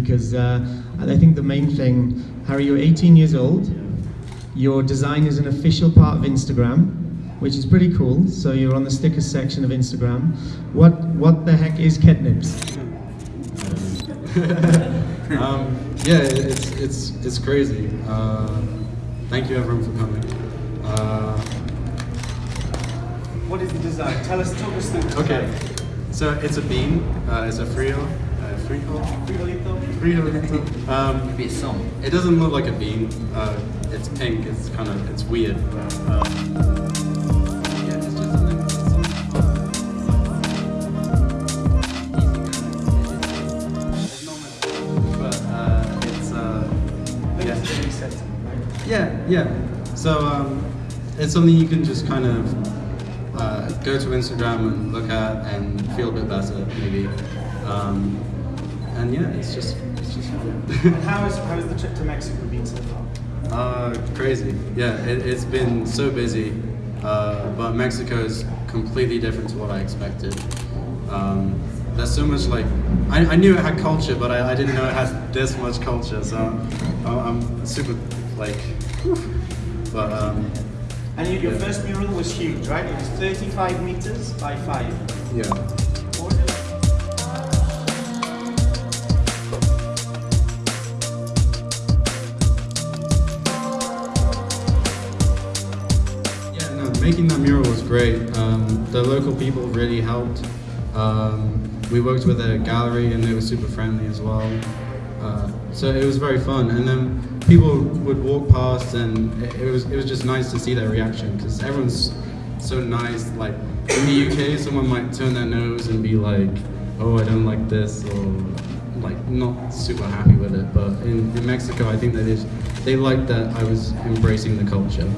because uh, I think the main thing, Harry, you're 18 years old. Your design is an official part of Instagram, which is pretty cool. So you're on the stickers section of Instagram. What what the heck is Ketnipz? um, yeah, it's it's it's crazy. Uh, thank you everyone for coming. Uh, what is the design? Tell us, talk us through. The okay, so it's a bean. Uh, it's a frio. Uh, frijol. Frijolito. Frijolito. Um, a song. It doesn't look like a bean. Uh, it's pink. It's kind of it's weird. Um, Yeah, yeah. So um, it's something you can just kind of uh, go to Instagram and look at and feel a bit better, maybe. Um, and yeah, it's just it's just fun. and how is how is the trip to Mexico been so far? Uh, crazy. Yeah, it, has been so busy, uh, but Mexico is completely different to what I expected. Um, there's so much like I, I, knew it had culture, but I, I, didn't know it had this much culture. So I'm, I'm super like, whew. but um. And your yeah. first mural was huge, right? It was 35 meters by five. Yeah. Making that mural was great. Um, the local people really helped. Um, we worked with a gallery and they were super friendly as well. Uh, so it was very fun. And then people would walk past and it, it was it was just nice to see their reaction because everyone's so nice. Like in the UK, someone might turn their nose and be like, "Oh, I don't like this," or like not super happy with it. But in, in Mexico, I think they just they liked that I was embracing the culture.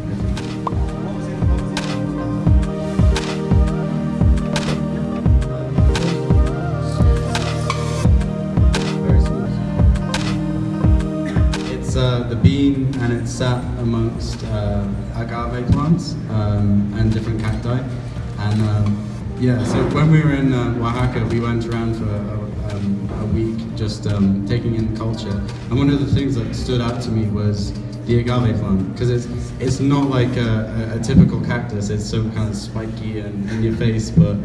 Bean and it's sat amongst uh, agave plants um, and different cacti. And um, yeah, so when we were in uh, Oaxaca, we went around for a, um, a week just um, taking in culture. And one of the things that stood out to me was the agave plant because it's it's not like a, a, a, typical cactus. It's so kind of spiky and in your face, but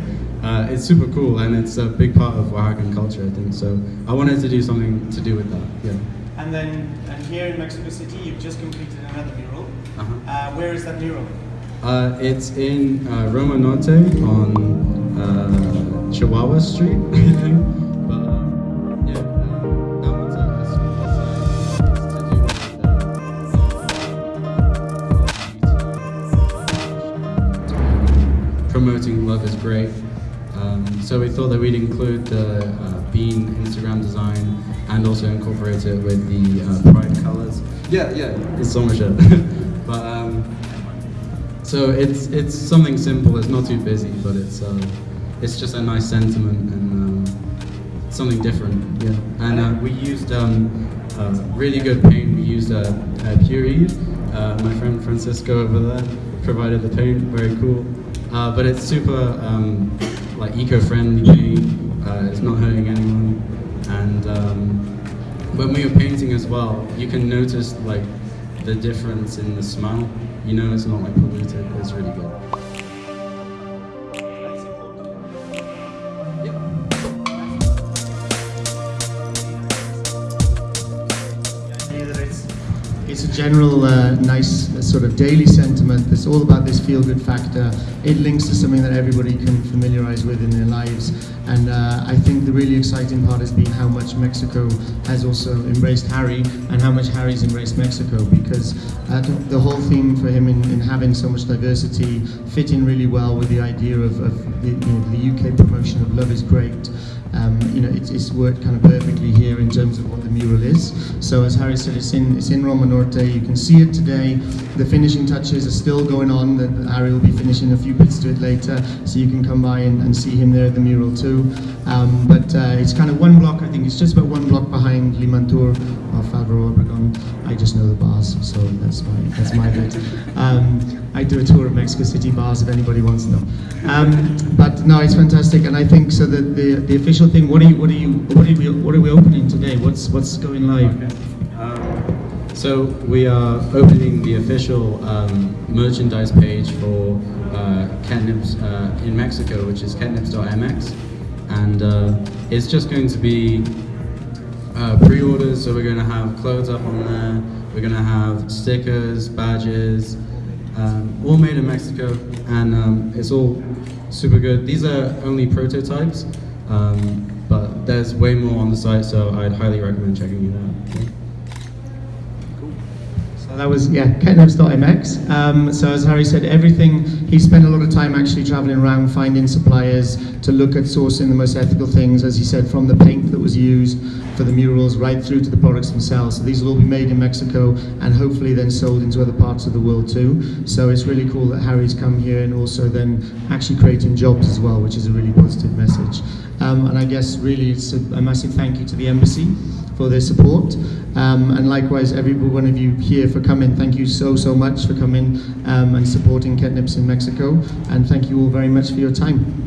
uh, it's super cool and it's a big part of Oaxacan culture, I think. So I wanted to do something to do with that. Yeah. And then and here in Mexico City, you've just completed another mural. Uh-huh. Uh, where is that mural? Uh, it's in uh, Roma Norte on uh, Chihuahua Street, I think. promoting love is great. So we thought that we'd include the uh, Bean Instagram design and also incorporate it with the uh, Pride colors. Yeah, yeah, it's so much but um, so it's it's something simple. It's not too busy, but it's uh, it's just a nice sentiment and um, something different. Yeah, and uh, we used um, really good paint. We used a, uh, my friend Francisco over there provided the paint. Very cool. Uh, but it's super um, like eco-friendly paint. Uh, it's not hurting anyone. And um, when we were painting as well, you can notice like the difference in the smell. You know it's not like polluted, it's really good. It's a general uh, nice uh, sort of daily sentiment that's all about this feel-good factor. It links to something that everybody can familiarize with in their lives. And uh, I think the really exciting part has been how much Mexico has also embraced Harry and how much Harry's embraced Mexico because uh, the whole theme for him in, in, having so much diversity fit in really well with the idea of, of the, you know, the UK promotion of Love is Great. Um, you know, it's, it's, worked kind of perfectly here in terms of what the mural is. So as Harry said, it's in, it's in Roma Norte. You can see it today. The finishing touches are still going on. The, Harry will be finishing a few bits to it later, so you can come by and, and see him there at the mural too. Um, but uh, it's kind of one block, I think it's just about one block behind Limantour or Álvaro Obregón. I just know the bars, so that's my, that's my bit. Um, I do a tour of Mexico City bars if anybody wants to know. Um, but no, it's fantastic, and I think so. That the the official thing. What are you? What are you? What are we? What are we opening today? What's what's going live? Um, so we are opening the official um, merchandise page for uh, Ketnipz uh, in Mexico, which is ketnipz.mx, and uh, it's just going to be uh, pre-orders. So we're going to have clothes up on there. We're going to have stickers, badges, um, all made in Mexico, and um, it's all super good. These are only prototypes, um, but there's way more on the site, so I'd highly recommend checking it out. So that was, yeah, ketnipz.mx. Um, so as Harry said, everything, he spent a lot of time actually traveling around finding suppliers to look at sourcing the most ethical things, as he said, from the paint that was used for the murals right through to the products themselves. So these will all be made in Mexico and hopefully then sold into other parts of the world too. So it's really cool that Harry's come here and also then actually creating jobs as well, which is a really positive message. Um, and I guess really it's a, a massive thank you to the embassy for their support. Um, and likewise, every one of you here for coming. Thank you so, so much for coming um, and supporting Ketnipz in Mexico. And thank you all very much for your time.